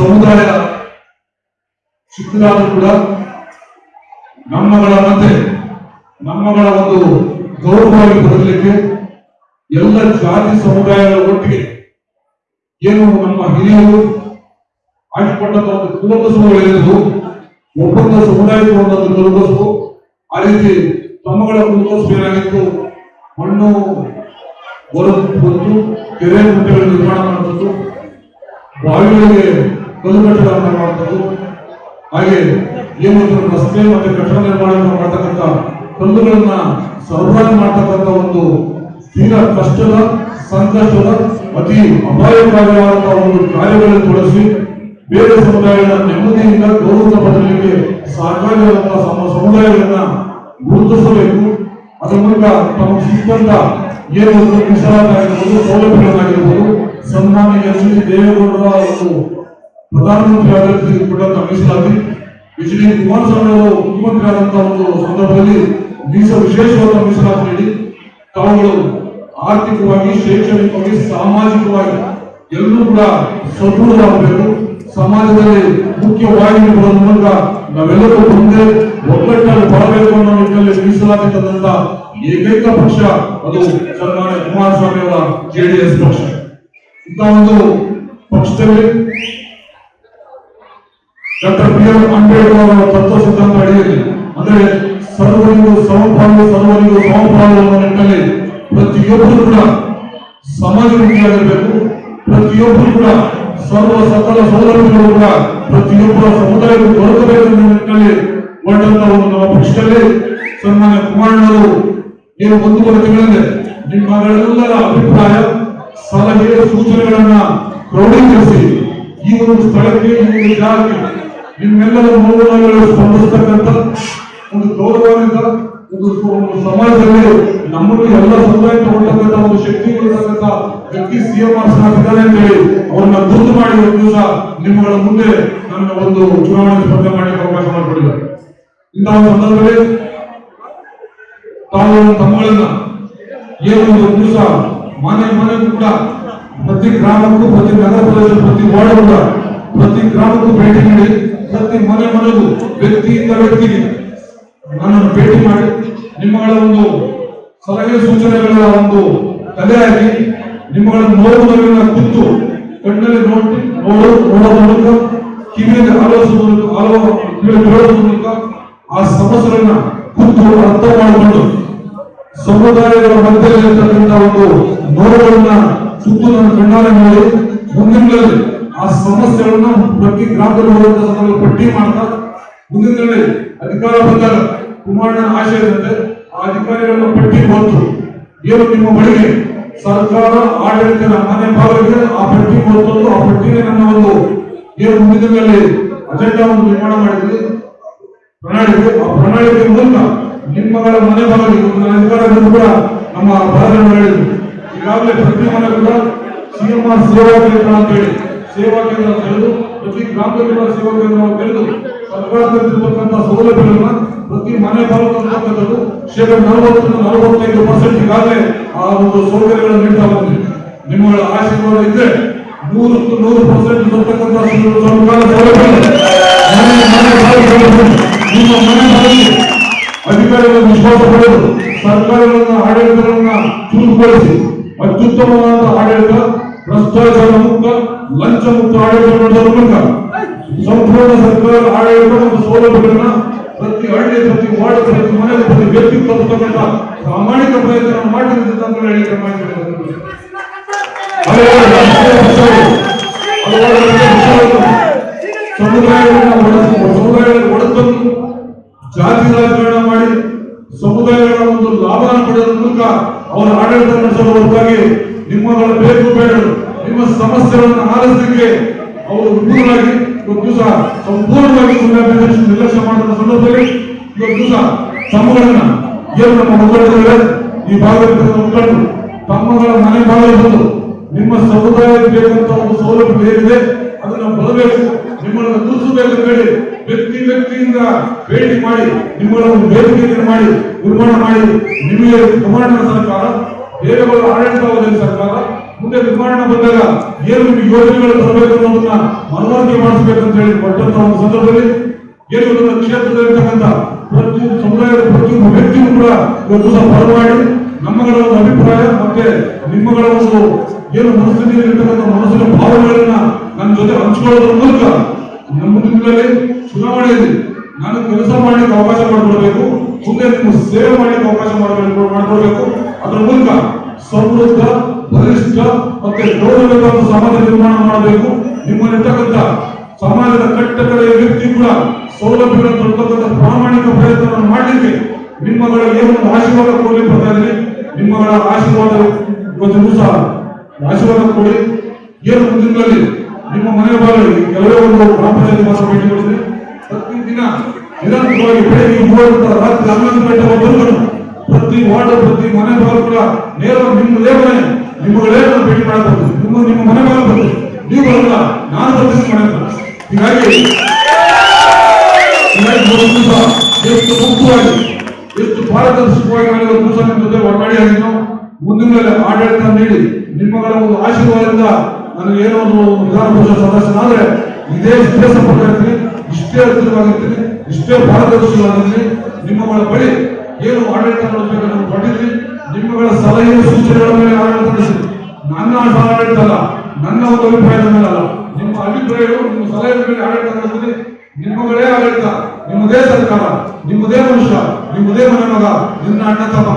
ಸಮುದಾಯ ಚಿಕ್ಕದಾದ್ರೂ ಕೂಡ ನಮ್ಮಗಳ ಮತ್ತೆ ನಮ್ಮಗಳ ಒಂದು ಗೌರವವಾಗಿ ಬರಲಿಕ್ಕೆ ಎಲ್ಲ ಜಾತಿ ಸಮುದಾಯಗಳ ಒಟ್ಟಿಗೆ ಏನು ನಮ್ಮ ಹಿರಿಯರು ಹಾಕಿಕೊಂಡಂತ ಒಂದು ಕುಲಕಸುಗಳಿರುವುದು ಒಬ್ಬೊಂದು ಸಮುದಾಯಕ್ಕೆ ಒಂದೊಂದು ಕುಲಕಸು ಆ ರೀತಿ ತಮ್ಮಗಳ ಕುಲಕಸು ಏನಾಗಿತ್ತು? ಮಣ್ಣು ಹೊರತು ಕೆರೆ ಗುಂಟೆಗಳ ನಿರ್ಮಾಣ ಮಾಡುವಂಥದ್ದು ಬಾವಿಗಳಿಗೆ ಕಲ್ಲು ಮಾಡುವಂಥದ್ದು. ಹಾಗೆ ಏನು ರಸ್ತೆ ಮತ್ತು ಕಟ್ಟಡ ನಿರ್ಮಾಣವನ್ನು ಮಾಡತಕ್ಕಂಥ ಕಲ್ಲುಗಳನ್ನ ಸರಬರಾಜು ಮಾಡತಕ್ಕಂಥ ಒಂದು ತೀರಾ ಕಷ್ಟದ, ಸಂಕಷ್ಟದ, ಅತಿ ಅಪಾಯಕಾರಿಯಾದಂತಹ ಒಂದು ಕಾರ್ಯಗಳನ್ನು ತೊಡಗಿಸಿ ಬೇರೆ ಸಮುದಾಯದ ನೆಮ್ಮದಿಯಿಂದ ಗೌರವ ಬದಲಿಗೆ ಸಹಕಾರಿಯಾದಂತಹ ಸಮ, ಸಮುದಾಯಗಳನ್ನ ಗುರುತಿಸಬೇಕು. ಅದರ ಮೂಲಕ ತಮ್ಮ ಸಿಕ್ಕಂತ ಏನು ಒಂದು ಮೀಸಲಾತಿಯಾಗಿರ್ಬೋದು ಸೌಲಭ್ಯಗಳನ್ನಾಗಿರ್ಬೋದು, ಸನ್ಮಾನ್ಯ ಎಸ್ ಡಿ ದೇವೇಗೌಡರ ಒಂದು ಪ್ರಧಾನಮಂತ್ರಿ ಆಡಳಿತ ಕೂಡ ಮೀಸಲಾತಿ ಎಚ್ ಕುಮಾರಸ್ವಾಮಿ ಅವರು ಮುಖ್ಯಮಂತ್ರಿ ಆದಂತಹ ಒಂದು ಸಂದರ್ಭದಲ್ಲಿ ಮೀಸ ವಿಶೇಷವಾದ ಮೀಸಲಾತಿ ನೀಡಿ, ತಾವುಗಳು ಆರ್ಥಿಕವಾಗಿ, ಶೈಕ್ಷಣಿಕವಾಗಿ, ಸಾಮಾಜಿಕವಾಗಿ ಎಲ್ಲರೂ ಕೂಡ ಸದೃಢವಾಗಬೇಕು ಸಮಾಜದಲ್ಲಿ ಮುಖ್ಯವಾಹಿನಿ ಬರುವ ಮೂಲಕ ನಾವೆಲ್ಲರೂ ಮುಂದೆ ಒಗ್ಗಟ್ಟನ್ನು ಬರಬೇಕು ಅನ್ನೋ ನಿಟ್ಟಿನಲ್ಲಿ ಮೀಸಲಾತಿ ತಂದಂತ ಏಕೈಕ ಪಕ್ಷ ಅದು ಸನ್ಮಾನ್ಯ ಕುಮಾರಸ್ವಾಮಿ ಅವರ ಜೆಡಿಎಸ್ ಪಕ್ಷ. ಇಂತಹ ಒಂದು ಪಕ್ಷದಲ್ಲಿ ಡಾಕ್ಟರ್ ಬಿ ಆರ್ ಅಂಬೇಡ್ಕರ್ ಅವರ ತತ್ವ ಸಿದ್ಧಾಂತ ಅಡಿಯಲ್ಲಿ, ಅಂದ್ರೆ ಸರ್ವರಿಗೂ ಸಮಪಾಲು ಸರ್ವರಿಗೂ ಸಮಪಾಲು ಅನ್ನೋ ನಿಟ್ಟಿನಲ್ಲಿ ಪ್ರತಿಯೊಬ್ಬರು ಕೂಡ ಸಮಾಜಮುಖಿಯಾಗಿರಬೇಕು. ಪ್ರತಿಯೊಬ್ಬರು ಕೂಡ ಸರ್ವ ಸಕಲ ಸೌಲಭ್ಯಗಳು ಕೂಡ ಪ್ರತಿಯೊಬ್ಬರ ಸಮುದಾಯಕ್ಕೂ ದೊರಕಬೇಕು ಅನ್ನೋ ನಿಟ್ಟಿನಲ್ಲಿ ಹೊರಟಂತ ಒಂದು ನಮ್ಮ ಪಕ್ಷದಲ್ಲಿ ಸನ್ಮಾನ್ಯ ಕುಮಾರಣ್ಣವರು ಏನು ಒಂದೂವರೆ ತಿಂಗಳಲ್ಲಿ ನಿಮ್ಮಗಳೆಲ್ಲರ ಅಭಿಪ್ರಾಯ, ಸಲಹೆ, ಸೂಚನೆಗಳನ್ನ ಕ್ರೋಢೀಕರಿಸಿ ಈ ಒಂದು ಸ್ಥಳಕ್ಕೆ ಈ ಒಂದು ಜಾಗಕ್ಕೆ ನಿಮ್ಮೆಲ್ಲರ ನೋವುಗಳನ್ನು ಸ್ಪಂದಿಸ್ತಕ್ಕಂಥ ಒಂದು ಗೌರವದಿಂದ, ಒಂದು ಸಮಾಜದಲ್ಲಿ ನಮ್ಮನ್ನು ಎಲ್ಲ ಸಮುದಾಯ ಹೊರತಕ್ಕಂಥ ಒಂದು ಶಕ್ತಿ ಕೊಡತಕ್ಕಂಥ ವ್ಯಕ್ತಿ ಸಿಎಂ ಇದ್ದಾರೆ ಅಂತ ಹೇಳಿ ಅವ್ರನ್ನ ಗುರುತು ಮಾಡಿ ದಿವಸ ನಿಮ್ಮಗಳ ಮುಂದೆ ನನ್ನ ಒಂದು ಚುನಾವಣೆ ಸ್ಪರ್ಧೆ ಮಾಡಿ ಅವಕಾಶ ಮಾಡಿಕೊಡಿದ್ದಾರೆ ಇಂತಹ ಸಂದರ್ಭದಲ್ಲಿ ತಾವು ತಮ್ಮಗಳನ್ನ ಏನು ಒಂದು ದಿವಸ ಮನೆ ಮನೆಗೂ ಕೂಡ, ಪ್ರತಿ ಗ್ರಾಮಕ್ಕೂ, ಪ್ರತಿ ನಗರ ಪ್ರತಿ ವಾರ್ಡ್ ಕೂಡ, ಪ್ರತಿ ಗ್ರಾಮಕ್ಕೂ ಭೇಟಿ ನೀಡಿ ಪ್ರತಿ ಮನೆ ಮನೆಗೂ ವ್ಯಕ್ತಿಯಿಂದ ವ್ಯಕ್ತಿಗೆ ನನ್ನನ್ನು ಭೇಟಿ ಮಾಡಿ ನಿಮ್ಮಗಳ ಒಂದು ಸಲಹೆ ಸೂಚನೆಗಳ ಒಂದು ತಲೆಯಾಗಿ ನಿಮ್ಮಗಳ ನೋವುಗಳನ್ನ ಕುತ್ತು ಕಣ್ಣಲ್ಲಿ ನೋಡಿ ನೋಡು, ನೋಡೋ ಮೂಲಕ, ಕಿವಿಯಲ್ಲಿ ಆಲೋಚಿಸುವ ಮೂಲಕ, ಆಲೋ ಕೇಳೋದ್ರ ಮೂಲಕ ಆ ಸಮಸ್ಯೆಗಳನ್ನ ಕುತ್ತು ಅರ್ಥ ಮಾಡಿಕೊಂಡು ಸಮುದಾಯಗಳ ಮಧ್ಯದಲ್ಲಿ ಇರ್ತಕ್ಕಂಥ ಒಂದು ನೋವುಗಳನ್ನ ಸುತ್ತು ನನ್ನ ಕಣ್ಣಾರೆ ನೋಡಿ ಮುಂದಿನಗಳಲ್ಲಿ ಆ ಸಮಸ್ಯೆಗಳನ್ನ ಪ್ರತಿ ಗ್ರಾಮದಲ್ಲಿ ಪಟ್ಟಿ ಮಾಡ್ತಾ ಮುಂದಿನ ದಿನಗಳಲ್ಲಿ ಅಧಿಕಾರ ಬಂದಾಗ ಕುಮಾರಣ್ಣನ ಆಶಯ ಇರುತ್ತೆ. ಆ ಅಧಿಕಾರಿಗಳನ್ನ ಪಟ್ಟಿ ಬಂತು. ಏನು ನಿಮ್ಮ ಬಳಿಗೆ ಸರ್ಕಾರ, ಆಡಳಿತ ಮನೆ ಭಾಗಕ್ಕೆ ಆ ಪಟ್ಟಿ ಬಂತು ಆ ಪಟ್ಟಿಗೆ ನನ್ನ ಒಂದು ಏನು ಮುಂದಿನ ದಿನಗಳಲ್ಲಿ ಅಜೆಂಡಾವನ್ನು ನಿರ್ಮಾಣ ಮಾಡಿದ್ವಿ. ಪ್ರಣಾಳಿಕೆ. ಆ ಪ್ರಣಾಳಿಕೆ ಮೂಲಕ ನಿಮ್ಮಗಳ ಮನೆ ಭಾಗಕ್ಕೆ ನನ್ನ ಕೂಡ ನಮ್ಮ ಹೇಳಿದ್ರು. ಈಗಾಗಲೇ ಪ್ರತಿ ಮನೆ ಕೂಡ ಸಿಎಂಆರ್ ಸೇವಾ ಕೇಂದ್ರ ಅಂತ ಹೇಳಿ. ಸೇವಾ ಕೇಂದ್ರ ತೆರೆದು, ಪ್ರತಿ ಗ್ರಾಮದಲ್ಲಿ ಸೇವಾ ಕೇಂದ್ರವನ್ನು ತೆರೆದು ಸರ್ಕಾರದಲ್ಲಿರ್ತಕ್ಕಂಥ ಸೌಲಭ್ಯಗಳನ್ನ ಪ್ರತಿ ಮನೆ ಬಾಗಿಲು ಅಂತಕ್ಕಂಥದ್ದು ಶೇಕಡ ನಲವತ್ತರಿಂದ ನಲವತ್ತೈದು ಪರ್ಸೆಂಟ್ ಈಗಾಗಲೇ ಆ ಒಂದು ಸೌಕರ್ಯಗಳನ್ನು ನೀಡ್ತಾ ಬಂದಿದೆ. ನಿಮ್ಮಗಳ ಆಶೀರ್ವಾದ ಇದ್ರೆ ನೂರಕ್ಕೂ ನೂರು ಪರ್ಸೆಂಟ್ ಬರ್ತಕ್ಕಂಥ ಸರ್ಕಾರ ನಿಮ್ಮ ಮನೆ ಅಧಿಕಾರಿಗಳ ವಿಶ್ವಾಸ ಪಡೆದು ಸರ್ಕಾರಗಳನ್ನ ಆಡಳಿತಗಳನ್ನ ಚುರುಕುಗೊಳಿಸಿ ಅತ್ಯುತ್ತಮವಾದ ಆಡಳಿತ ಮುಕ್ತ ಆಡಳಿತ ಮೂಲಕ ಸಂಪೂರ್ಣ ಸರ್ಕಾರ ಆಡಳಿತ ಮತ್ತು ಸೌಲಭ್ಯಗಳನ್ನ ಪ್ರತಿ ಹಳ್ಳಿ ಪ್ರತಿ ವಾರ್ಡ್ ಪ್ರತಿ ಮನೆಗೆ ಪ್ರತಿ ವ್ಯಕ್ತಿ ತಲುಪತಕ್ಕಂಥ ಪ್ರಾಮಾಣಿಕ ಪ್ರಯತ್ನ ಮಾಡಿದಂತ ಅಂತ ಹೇಳಿಕೆ ಮಾಡಿದ್ದಾರೆ ಒಡೆತನ್ನು ಜಾತಿ ರಾಜಕಾರಣ ಮಾಡಿ ಸಮುದಾಯಗಳ ಒಂದು ಲಾಭವನ್ನು ಪಡೆಯುವ ಮೂಲಕ ಅವರ ಆಡಳಿತ ನಡೆಸಲು ಹೊರತಾಗಿ ನಿಮ್ಮಗಳ ಬೇಕು ಬೇಡರು ನಿಮ್ಮ ಸಮಸ್ಯೆಗಳನ್ನು ಆಲಿಸಲಿಕ್ಕೆ ಅವರು ವಿಪುಲವಾಗಿ ಇವತ್ತು ದಿವಸ ಸಂಪೂರ್ಣವಾಗಿ ನಿರ್ಲಕ್ಷ್ಯ ಮಾಡಿದ ಸಂದರ್ಭದಲ್ಲಿ ಇವತ್ತು ದಿವಸ ತಮ್ಮಗಳನ್ನ ಏನು ನಮ್ಮ ಮುಖಂಡರಿದ್ದಾರೆ ಈ ಭಾಗದ ಮುಖಂಡರು, ತಮ್ಮಗಳ ಮನೆ ಭಾಗದಲ್ಲಿ ನಿಮ್ಮ ಸಮುದಾಯಕ್ಕೆ ಬೇಕಂತ ಒಂದು ಸೌಲಭ್ಯ ಏನಿದೆ, ಅದನ್ನ ಬರಬೇಕು. ನಿಮ್ಮನ್ನು ಅಂತ ಹೇಳಿ ವ್ಯಕ್ತಿ ವ್ಯಕ್ತಿಯಿಂದ ಭೇಟಿ ಮಾಡಿ, ನಿಮ್ಮನ್ನು ಬೇಡಿಕೆಯನ್ನು ಮಾಡಿ, ನಿರ್ಮಾಣ ಮಾಡಿ, ನಿಮಗೆ ಕಮಾಂಡ್ ಸರ್ಕಾರ ದೇವೇಗೌಡ ಆಡಳಿತ ಸರ್ಕಾರ. ಮುಂದೆ ನಿರ್ಮಾಣ ಬಂದಾಗ ಏನು ನಿಮಗೆ ಯೋಜನೆಗಳು ತರಬೇಕು ಅನ್ನೋದನ್ನ ಮನವರಿಕೆ ಮಾಡಿಸಬೇಕು ಅಂತ ಹೇಳಿ ಕೊಟ್ಟಂತ ಒಂದು ಸಂದರ್ಭದಲ್ಲಿ ಏನು ನನ್ನ ಕ್ಷೇತ್ರದಲ್ಲಿರ್ತಕ್ಕಂಥ ಪ್ರತಿಯೊಂದು ಸಮುದಾಯದ ಪ್ರತಿಯೊಂದು ವ್ಯಕ್ತಿಯೂ ಕೂಡ ಇವತ್ತು ಸಹ ಮಾಡಿ ನಮ್ಮಗಳ ಒಂದು ಅಭಿಪ್ರಾಯ ಮತ್ತೆ ನಿಮ್ಮಗಳ ಒಂದು ಏನು ಮನಸ್ಥಿತಿಯಲ್ಲಿರ್ತಕ್ಕಂಥ ಮನಸ್ಸಿನ ಭಾವನೆಗಳನ್ನ ನನ್ನ ಜೊತೆ ಹಂಚಿಕೊಳ್ಳೋದ್ರ ಮೂಲಕ ನಮ್ಮ ಮುಂದಿನಲ್ಲಿ ಚುನಾವಣೆಯಲ್ಲಿ ನಾನು ಕೆಲಸ ಮಾಡಲಿಕ್ಕೆ ಅವಕಾಶ ಮಾಡಿಕೊಡ್ಬೇಕು, ಮುಂದೆ ನಿಮ್ಮ ಸೇವೆ ಮಾಡಲಿಕ್ಕೆ ಅವಕಾಶ ಮಾಡಿಕೊಡ್ಬೇಕು. ಅದರ ಮೂಲಕ ಸಮೃದ್ಧ ಬಲಿಷ್ಠ ಮತ್ತೆ ಗೌರವಯುತ ಸಮಾಜ ನಿರ್ಮಾಣ ಮಾಡಬೇಕು. ನಿಮ್ಮಲ್ಲಿರ್ತಕ್ಕಂಥ ಸಮಾಜದ ಕಟ್ಟಕಡೆಯ ವ್ಯಕ್ತಿ ಕೂಡ ಸೌಲಭ್ಯಗಳನ್ನು ತಲುಪತಕ್ಕಂಥ ಪ್ರಾಮಾಣಿಕ ಪ್ರಯತ್ನವನ್ನು ಮಾಡಲಿಕ್ಕೆ ನಿಮ್ಮಗಳ ಏನು ಒಂದು ಆಶೀರ್ವಾದ ಕೊಡಲಿ ಬರ್ತಾ ನಿಮ್ಮಗಳ ಆಶೀರ್ವಾದ ಇವತ್ತಿಗೂ ಸಹ ಆಶೀರ್ವಾದ ಕೊಡಿ. ಏನು ಮುಂದಿನಲ್ಲಿ ನಿಮ್ಮ ಮನೆಯ ಬಾಗಿಲಿಗೆ ಕೆಲವೇ ಒಂದು ಗ್ರಾಮ ಪಂಚಾಯತ್ ಮಾತ್ರ ಭೇಟಿ ಕೊಡಿದ್ರೆ ಪ್ರತಿದಿನ ನಿರಂತರವಾಗಿ ಬೆಳಗ್ಗೆ ಮೂವತ್ತ ರಾತ್ರಿ ಹನ್ನೊಂದು ಗಂಟೆ ಪ್ರತಿ ವಾರ್ಡ್ ಪ್ರತಿ ಮನೆ ಬಾಗಿಲು ಕೂಡ ನೇರವಾಗಿ ನಿಮ್ಮ ಮನೆ ಒಂದು ಭೇಟಿ ಮಾಡಬಹುದು. ನಿಮ್ಮ ನಿಮ್ಮ ಮನೆ ಮಾಡಬಹುದು ನೀವು ಬರಲ್ಲ ನಾನು ಮನೆ ಹತ್ರ. ಹೀಗಾಗಿ ಎಷ್ಟು ಮುಕ್ತವಾಗಿ ಎಷ್ಟು ಪಾರದರ್ಶಕವಾಗಿ ಇವತ್ತು ದಿವಸ ನಿಮ್ಮ ಜೊತೆ ಒಟ್ಟಾಡಿ ಆಗಿದ್ದು ಮುಂದಿನ ಆಡಳಿತ ನೀಡಿ ನಿಮ್ಮಗಳ ಒಂದು ಆಶೀರ್ವಾದದಿಂದ ನನಗೆ ಏನೋ ಒಂದು ವಿಧಾನ ಪರಿಷತ್ ಸದಸ್ಯನಾದ್ರೆ, ಇದೇ ಇಷ್ಟೇ ಸಂಪರ್ಕ ಇರ್ತೀನಿ, ಇಷ್ಟೇ ಹತ್ತಿರವಾಗಿರ್ತೀನಿ, ಇಷ್ಟೇ ಪಾರದರ್ಶಕವಾಗಿರ್ತೀನಿ ನಿಮ್ಮಗಳ ಬಳಿ ಏನು ಆಡಳಿತ ಮಾಡಬೇಕು ನಾವು ಕೊಟ್ಟಿದ್ದೀನಿ ನಿಮ್ಮಗಳ ಸಲಹೆ ಸೂಚನೆಗಳ ಮೇಲೆ ನಡೆಸಿದ್ದೀನಿ ನನ್ನ ಆಡಳಿತ ಅಲ್ಲ ನನ್ನ ಒಂದು ಅಭಿಪ್ರಾಯದ ಮೇಲೆ ಅಲ್ಲ. ನಿಮ್ಮ ಅಭಿಪ್ರಾಯಗಳು, ನಿಮ್ಮ ಸಲಹೆ ಮೇಲೆ ಆಡಳಿತ ನಿಮ್ಮಗಳೇ ಆಡಳಿತ. ನಿಮ್ಮದೇ ಸರ್ಕಾರ ನಿಮ್ಮದೇ ಮನುಷ್ಯ ನಿಮ್ಮದೇ ಮನೆ ಮಗ ನಿನ್ನ ಅಣ್ಣ ತಮ್ಮ